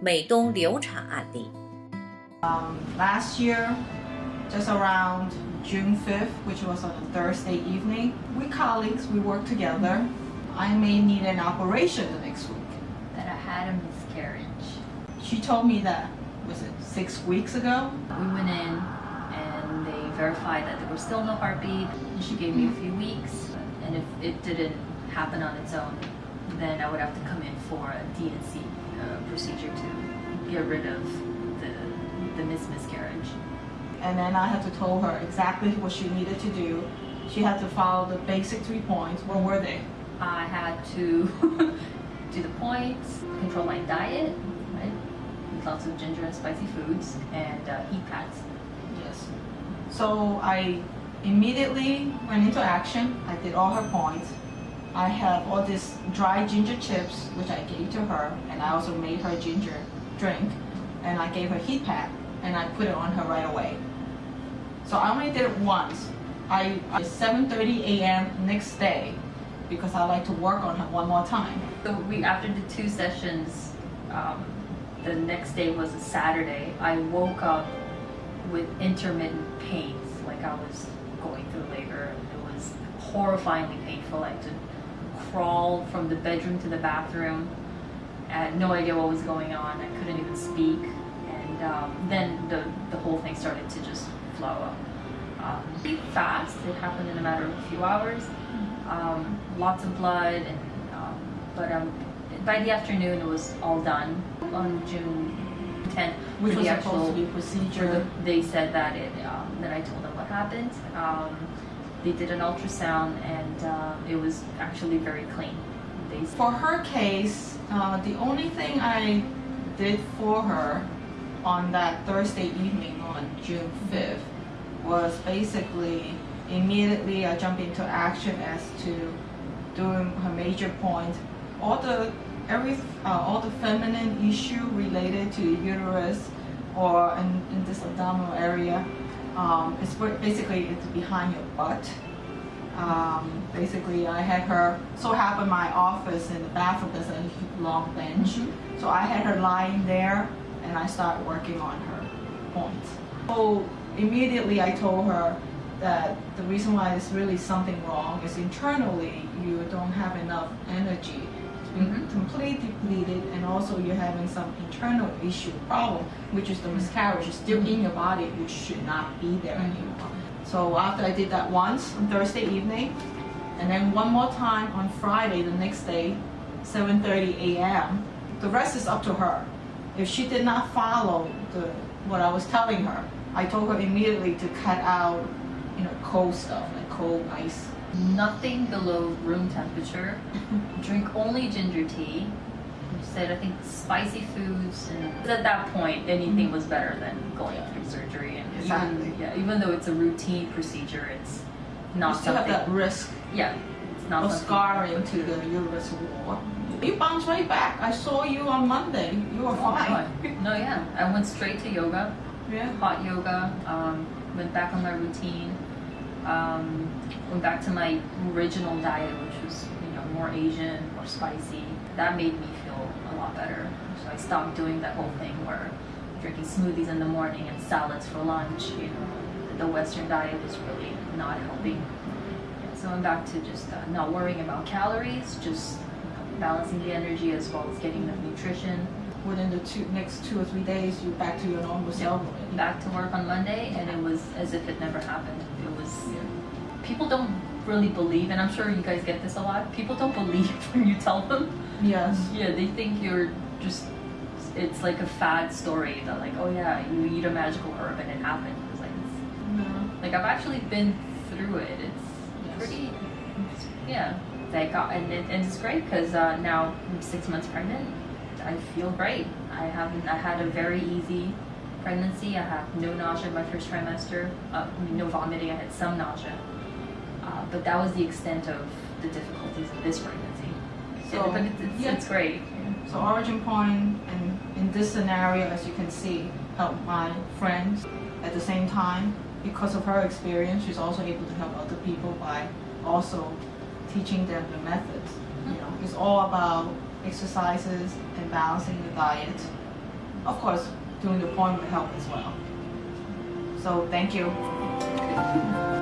美东流产案例。 Um, last year, just around June 5th, which was on a Thursday evening, we colleagues, we worked together. I may need an operation the next week. that I had a miscarriage. She told me that, was it six weeks ago? We went in and they verified that there was still no heartbeat. And she gave me a few weeks. And if it didn't happen on its own, then I would have to come in for a D&C uh, procedure to get rid of the, the mis- miscarriage. And then I had to tell her exactly what she needed to do. She had to follow the basic three points. What were they? I had to do the points, control my diet, right? Eat lots of ginger and spicy foods, and uh, heat pads. Yes. So I immediately went into action. I did all her points. I have all these dry ginger chips, which I gave to her, and I also made her ginger drink, and I gave her heat pack, and I put it on her right away. So I only did it once. I at 7:30 a.m. next day, because I like to work on her one more time. So we, after the two sessions, um, the next day was a Saturday. I woke up with intermittent pains, like I was going through labor. It was horrifyingly painful. I to crawl from the bedroom to the bathroom. I had no idea what was going on. I couldn't even speak, and um, then the the whole thing started to just flow up. Um, pretty fast. It happened in a matter of a few hours. Um, lots of blood, and um, but um, by the afternoon it was all done on June 10th. Which was the supposed to be procedure. they said that it. Um, then I told them what happened. They did an ultrasound, and uh, it was actually very clean. For her case, uh, the only thing I did for her on that Thursday evening on June 5th was basically immediately I jumped into action as to doing her major point. All the every uh, all the feminine issue related to uterus or in, in this abdominal area, um, it's basically it's behind your butt. Um, basically, I had her. So happened my office in the bathroom there's a long bench, so I had her lying there, and I started working on her points. So immediately I told her that the reason why there's really something wrong is internally you don't have enough energy. It's Mhm. completely depleted, and also you're having some internal issue problem, which is the miscarriage is still in your body, which should not be there Mhm. anymore. So after I did that once on Thursday evening, and then one more time on Friday the next day, 7:30 a.m. The rest is up to her. If she did not follow the what I was telling her, I told her immediately to cut out, you know, cold stuff cold ice. nothing below room temperature. Drink only ginger tea. You said I think spicy foods, and at that point, anything was better than going through surgery. And Exactly. even, yeah, even though it's a routine procedure, it's You not still have something. that risk Yeah, it's not of scarring to the uterus wall. You bounced right back. I saw you on Monday. You were Oh fine. No, yeah, I went straight to yoga. Yeah. hot yoga, um, went back on my routine, um, went back to my original diet, which was you know more Asian, more spicy. That made me feel a lot better. So I stopped doing that whole thing where drinking smoothies in the morning and salads for lunch. You know, the Western diet was really not helping. So I'm back to just uh, not worrying about calories, just you know, balancing the energy as well as getting the nutrition. Within the two, next two or three days, you're back to your normal self. back to work on Monday, and it was as if it never happened. People don't really believe, and I'm sure you guys get this a lot. People don't believe when you tell them. Yes. Yeah, they think you're just. It's like a fad story that like, oh yeah, you eat a magical herb and it happened. It's like, it's, No. like I've actually been through it. It's Yes. pretty. Yeah, they got and, it, and it's great because uh, now I'm six months pregnant. I feel great. I haven't. I had a very easy pregnancy. I had no nausea in my first trimester. Uh, I mean, no vomiting. I had some nausea, uh, but that was the extent of the difficulties of this pregnancy. So, So, but it's, it's, yeah. it's great. So Origin Point, and in this scenario, as you can see, helped my friends at the same time. Because of her experience, she's also able to help other people by also teaching them the methods. You know, it's all about exercises and balancing the diet of course, doing the appointment help as well. So thank you.